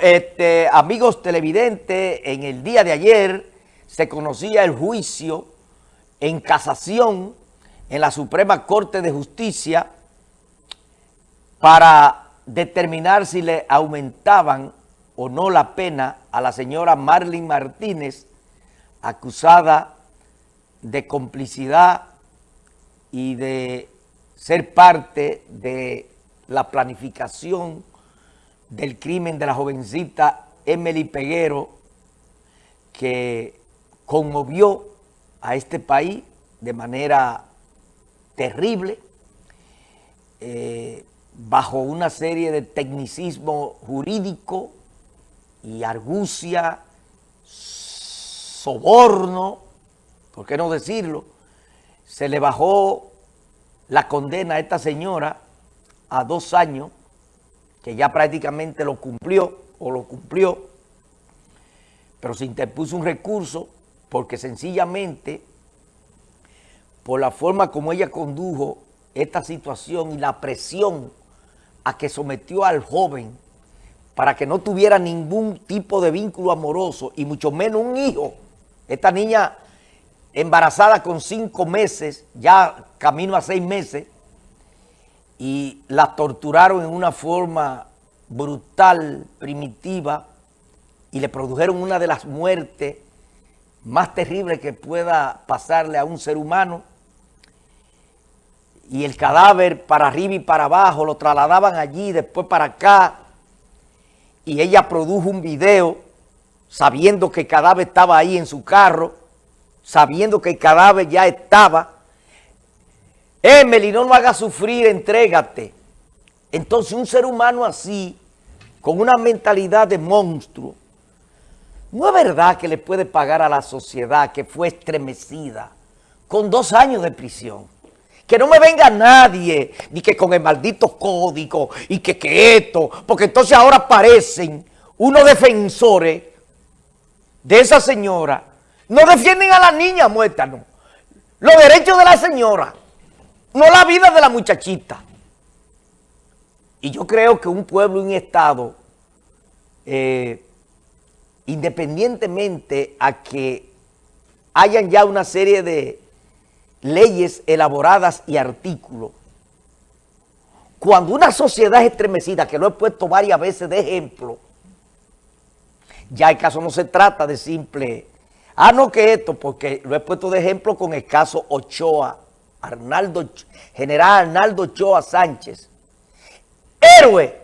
este, amigos televidentes, en el día de ayer se conocía el juicio en casación en la Suprema Corte de Justicia para determinar si le aumentaban o no la pena a la señora Marlene Martínez, acusada de complicidad y de ser parte de la planificación del crimen de la jovencita Emily Peguero, que conmovió a este país de manera terrible, eh, bajo una serie de tecnicismo jurídico y argucia, soborno, ¿por qué no decirlo? Se le bajó la condena a esta señora a dos años que ya prácticamente lo cumplió o lo cumplió, pero se interpuso un recurso porque sencillamente por la forma como ella condujo esta situación y la presión a que sometió al joven para que no tuviera ningún tipo de vínculo amoroso y mucho menos un hijo. Esta niña embarazada con cinco meses, ya camino a seis meses, y la torturaron en una forma brutal, primitiva, y le produjeron una de las muertes más terribles que pueda pasarle a un ser humano, y el cadáver para arriba y para abajo, lo trasladaban allí, después para acá, y ella produjo un video sabiendo que el cadáver estaba ahí en su carro, sabiendo que el cadáver ya estaba, Emily, no lo hagas sufrir, entrégate. Entonces un ser humano así, con una mentalidad de monstruo, no es verdad que le puede pagar a la sociedad que fue estremecida con dos años de prisión. Que no me venga nadie, ni que con el maldito código, y que, esto, porque entonces ahora aparecen unos defensores de esa señora. No defienden a la niña muerta, no. Los derechos de la señora no la vida de la muchachita. Y yo creo que un pueblo y un Estado, eh, independientemente a que hayan ya una serie de leyes elaboradas y artículos, cuando una sociedad es estremecida, que lo he puesto varias veces de ejemplo, ya el caso no se trata de simple, ah, no que esto, porque lo he puesto de ejemplo con el caso Ochoa, Arnaldo, general Arnaldo Choa Sánchez, héroe.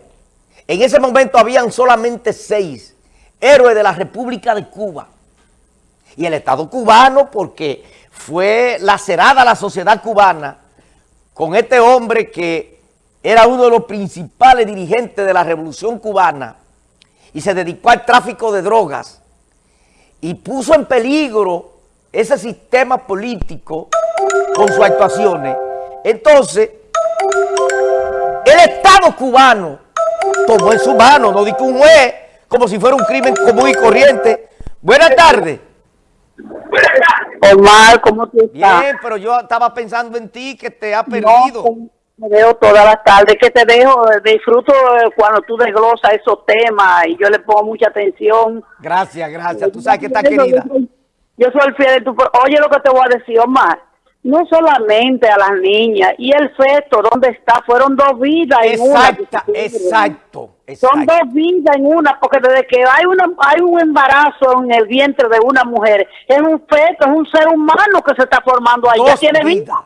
En ese momento habían solamente seis héroes de la República de Cuba. Y el Estado cubano, porque fue lacerada la sociedad cubana con este hombre que era uno de los principales dirigentes de la Revolución Cubana y se dedicó al tráfico de drogas y puso en peligro ese sistema político con sus actuaciones. Entonces, el Estado cubano tomó en su mano, no dijo un juez, como si fuera un crimen común y corriente. Buenas tardes. Omar, ¿cómo tú estás? Bien, pero yo estaba pensando en ti, que te ha perdido. No, me veo todas las tardes, que te dejo, disfruto cuando tú desglosas esos temas y yo le pongo mucha atención. Gracias, gracias. Tú sabes que está querida. Yo soy el fiel de tu... Oye lo que te voy a decir, Omar. No solamente a las niñas. Y el feto, ¿dónde está? Fueron dos vidas en una. Exacto, exacto. Son dos vidas en una, porque desde que hay, una, hay un embarazo en el vientre de una mujer, es un feto, es un ser humano que se está formando ahí. ya tiene vida.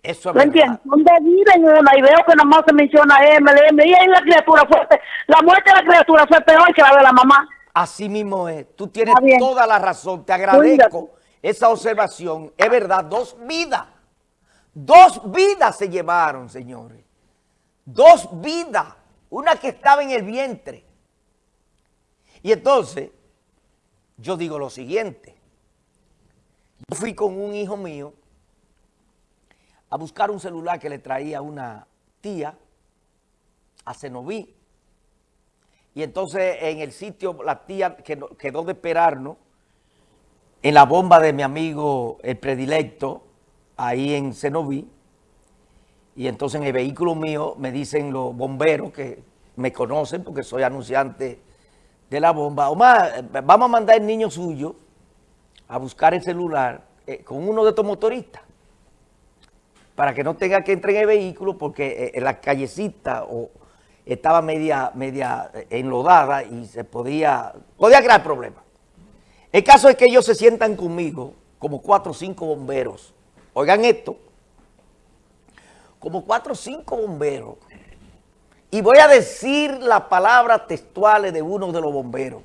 Eso es ¿Me entiendes? Son dos vidas en una. Y veo que nada más se menciona MLM. Y ahí la criatura fuerte. La muerte de la criatura fue peor que la de la mamá. Así mismo es. Tú tienes toda la razón. Te agradezco esa observación. Es verdad, dos vidas. Dos vidas se llevaron, señores. Dos vidas. Una que estaba en el vientre. Y entonces, yo digo lo siguiente. Yo fui con un hijo mío a buscar un celular que le traía una tía a Cenoví y entonces en el sitio la tía quedó de esperarnos en la bomba de mi amigo el predilecto, ahí en Cenoví. Y entonces en el vehículo mío me dicen los bomberos que me conocen porque soy anunciante de la bomba. Omar, vamos a mandar el niño suyo a buscar el celular eh, con uno de estos motoristas para que no tenga que entrar en el vehículo porque eh, la callecita o estaba media, media enlodada y se podía, podía crear problemas. El caso es que ellos se sientan conmigo como cuatro o cinco bomberos. Oigan esto, como cuatro o cinco bomberos. Y voy a decir las palabras textuales de uno de los bomberos.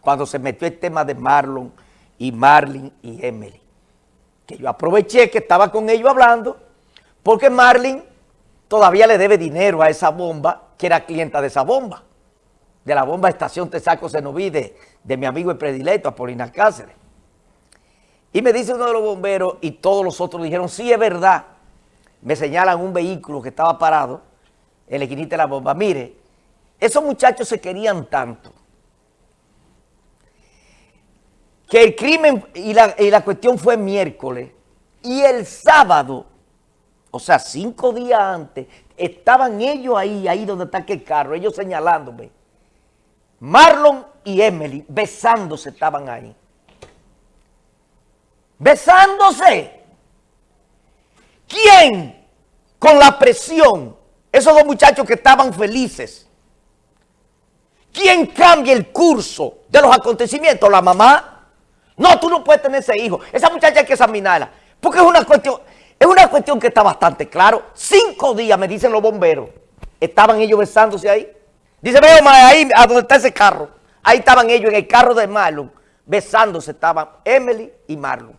Cuando se metió el tema de Marlon y Marlin y Emily. Que yo aproveché que estaba con ellos hablando, porque Marlin todavía le debe dinero a esa bomba, que era clienta de esa bomba. De la bomba Estación Tesaco Senoví, de, de mi amigo el predilecto, Apolinar Cáceres. Y me dice uno de los bomberos y todos los otros dijeron, sí, es verdad. Me señalan un vehículo que estaba parado en la esquinita de la bomba. Mire, esos muchachos se querían tanto que el crimen y la, y la cuestión fue miércoles y el sábado, o sea, cinco días antes, estaban ellos ahí, ahí donde está aquel carro, ellos señalándome. Marlon y Emily besándose estaban ahí besándose. ¿Quién con la presión? Esos dos muchachos que estaban felices. ¿Quién cambia el curso de los acontecimientos? ¿La mamá? No, tú no puedes tener ese hijo. Esa muchacha hay que examinarla. Porque es una cuestión, es una cuestión que está bastante claro. Cinco días, me dicen los bomberos, estaban ellos besándose ahí. Dice, veo ahí a donde está ese carro. Ahí estaban ellos en el carro de Marlon, besándose estaban Emily y Marlon.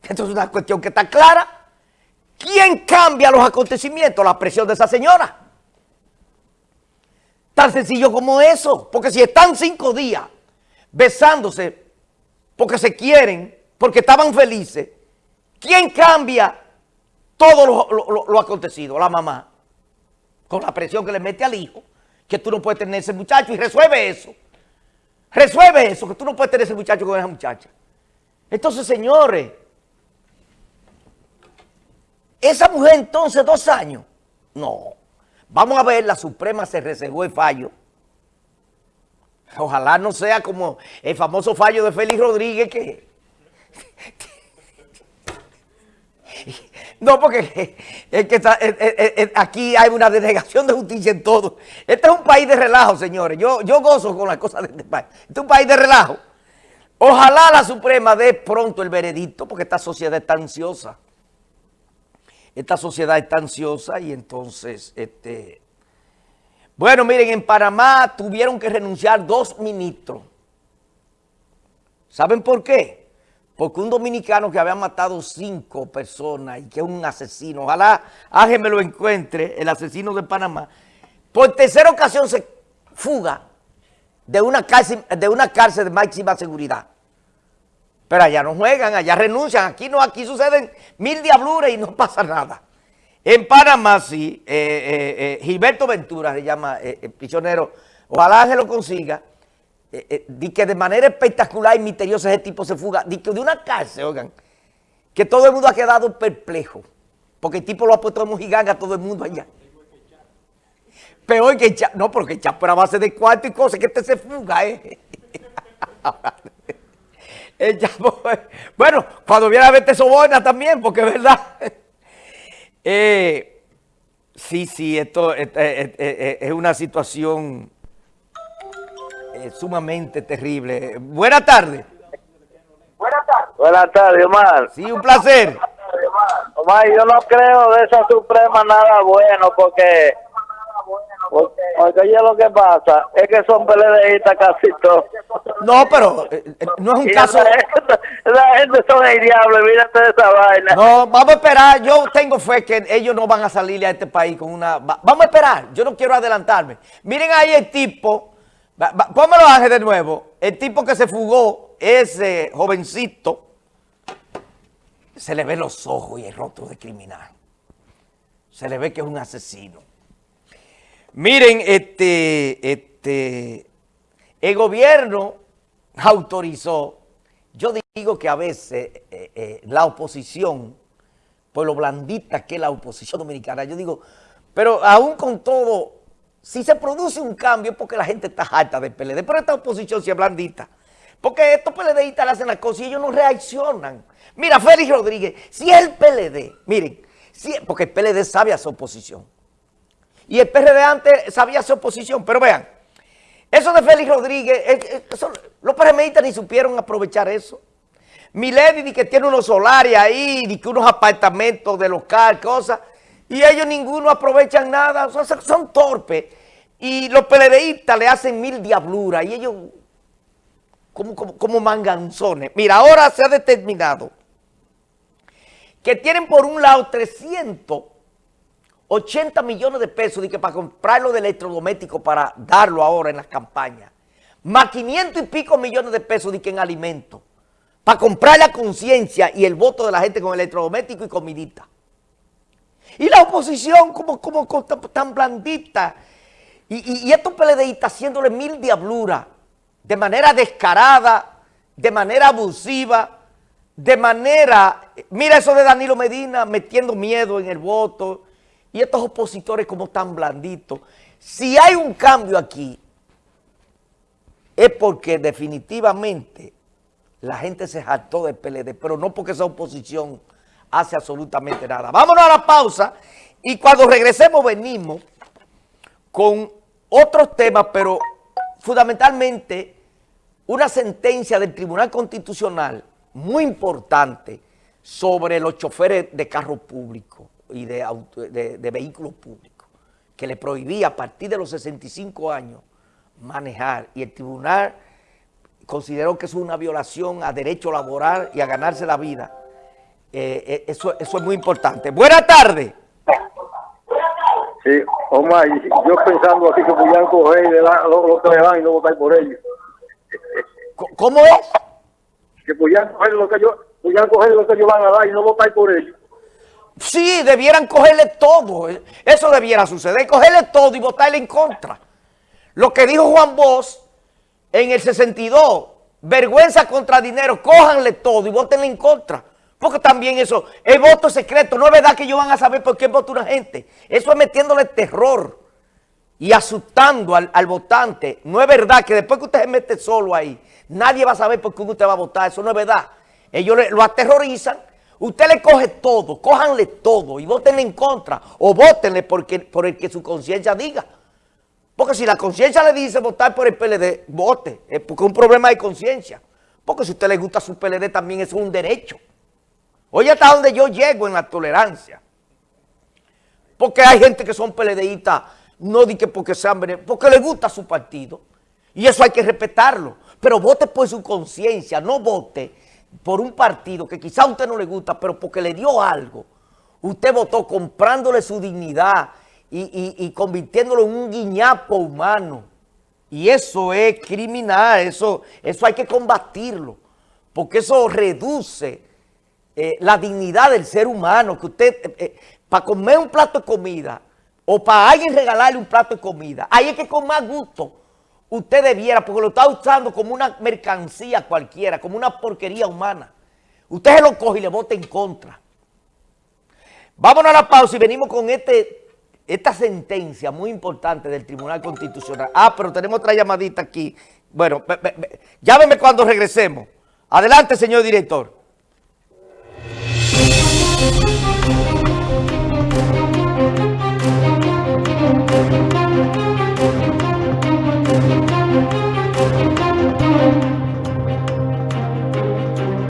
Esto es una cuestión que está clara. ¿Quién cambia los acontecimientos? La presión de esa señora. Tan sencillo como eso. Porque si están cinco días besándose porque se quieren, porque estaban felices, ¿quién cambia todo lo, acontecido? La mamá. Con la presión que le mete al hijo, que tú no puedes tener ese muchacho y resuelve eso. Resuelve eso, que tú no puedes tener ese muchacho con esa muchacha. Entonces, señores, esa mujer entonces dos años. No. Vamos a ver, la Suprema se reservó el fallo. Ojalá no sea como el famoso fallo de Félix Rodríguez que... No, porque es que aquí hay una denegación de justicia en todo. Este es un país de relajo, señores. Yo, yo gozo con las cosas de este país. Este es un país de relajo. Ojalá la Suprema dé pronto el veredicto porque esta sociedad está ansiosa esta sociedad está ansiosa y entonces, este, bueno, miren, en Panamá tuvieron que renunciar dos ministros. ¿Saben por qué? Porque un dominicano que había matado cinco personas y que es un asesino, ojalá Ángel me lo encuentre, el asesino de Panamá, por tercera ocasión se fuga de una cárcel de, máxima seguridad. Pero allá no juegan, allá renuncian. Aquí no, aquí suceden mil diabluras y no pasa nada. En Panamá sí, eh, eh, eh, Gilberto Ventura se llama prisionero, ojalá se lo consiga, di que de manera espectacular y misteriosa ese tipo se fuga, di que de una cárcel, oigan, que todo el mundo ha quedado perplejo, porque el tipo lo ha puesto de mojiganga a todo el mundo allá. Peor que el no, porque el Chapo era base de cuarto y cosas, que este se fuga, ¿eh? bueno, cuando viene a verte sobona también, porque es verdad. Eh, sí, sí, esto eh, eh, es una situación sumamente terrible. Buenas tardes. Buenas tardes. Buenas tardes, Omar. Sí, un placer. Omar, yo no creo de esa Suprema nada bueno porque porque, oye lo que pasa es que son PLDistas casi todos. No, pero eh, eh, no es un caso... La gente, son el diablo, mírate de esa vaina. No, vamos a esperar. Yo tengo fe que ellos no van a salir a este país con una... Vamos a esperar. Yo no quiero adelantarme. Miren ahí el tipo... Pónmelo Ángel de nuevo. El tipo que se fugó, ese jovencito, se le ve los ojos y el rostro de criminal. Se le ve que es un asesino. Miren, este, este, el gobierno autorizó, yo digo que a veces eh, eh, la oposición, por lo blandita que es la oposición dominicana, yo digo, pero aún con todo si se produce un cambio es porque la gente está harta del PLD, pero esta oposición sí es blandita. Porque estos PLDistas le hacen las cosas y ellos no reaccionan. Mira, Félix Rodríguez, si el PLD, miren, si, porque el PLD sabe hacer oposición. Y el PRD antes sabía hacer oposición, pero vean, eso de Félix Rodríguez, los PRMistas ni supieron aprovechar eso. Milady que tiene unos solares ahí, que unos apartamentos de local, cosas, y ellos ninguno aprovechan nada, son, torpes. Y los PLDistas le hacen mil diabluras y ellos como, como, manganzones. Mira, ahora se ha determinado que tienen por un lado 380 millones de pesos de que para de electrodomésticos para darlo ahora en las campañas. Más 500 y pico millones de pesos de que en alimentos para comprar la conciencia y el voto de la gente con electrodoméstico y comidita. Y la oposición como, como, tan blandita. Y, estos PLDistas haciéndole mil diabluras de manera descarada, de manera abusiva, de manera... Mira eso de Danilo Medina metiendo miedo en el voto. Y estos opositores como tan blanditos. Si hay un cambio aquí, es porque definitivamente la gente se jactó del PLD, pero no porque esa oposición hace absolutamente nada. Vámonos a la pausa y cuando regresemos venimos con otros temas, pero fundamentalmente una sentencia del Tribunal Constitucional muy importante sobre los choferes de carros públicos y de, de vehículos públicos, que le prohibía a partir de los 65 años manejar y el tribunal consideró que es una violación a derecho laboral y a ganarse la vida. Eh, eh, eso, eso es muy importante. Buenas tardes. Sí, Omar, yo pensando aquí que podían coger lo, que le dan y no votar por ellos. ¿Cómo es? Que podían coger lo que yo, coger lo que ellos van a dar y no votar por ellos. Sí, debieran cogerle todo. Eso debiera suceder, cogerle todo y votarle en contra. Lo que dijo Juan Bosch en el 62, vergüenza contra dinero, cójanle todo y votenle en contra. Porque también eso, el voto secreto, no es verdad que ellos van a saber por qué vota una gente. Eso es metiéndole terror y asustando al, votante. No es verdad que después que usted se mete solo ahí, nadie va a saber por qué usted va a votar. Eso no es verdad. Ellos lo aterrorizan. Usted le coge todo, cójanle todo y votenle en contra. O votenle porque, por el que su conciencia diga. Porque si la conciencia le dice votar por el PLD, vote, es porque es un problema de conciencia. Porque si usted le gusta su PLD también es un derecho. Oye, hasta donde yo llego en la tolerancia. Porque hay gente que son PLDistas, no di que porque sean porque le gusta su partido. Y eso hay que respetarlo. Pero vote por su conciencia, no vote por un partido que quizá a usted no le gusta, pero porque le dio algo. Usted votó comprándole su dignidad, y, convirtiéndolo en un guiñapo humano. Y eso es criminal, eso, eso hay que combatirlo, porque eso reduce eh, la dignidad del ser humano, que usted, eh, eh, para comer un plato de comida, o para alguien regalarle un plato de comida, ahí es que con más gusto usted debiera, porque lo está usando como una mercancía cualquiera, como una porquería humana. Usted se lo coge y le vota en contra. Vámonos a la pausa y venimos con este esta sentencia muy importante del Tribunal Constitucional. Ah, pero tenemos otra llamadita aquí. Bueno, llámeme cuando regresemos. Adelante, señor director. Thank you.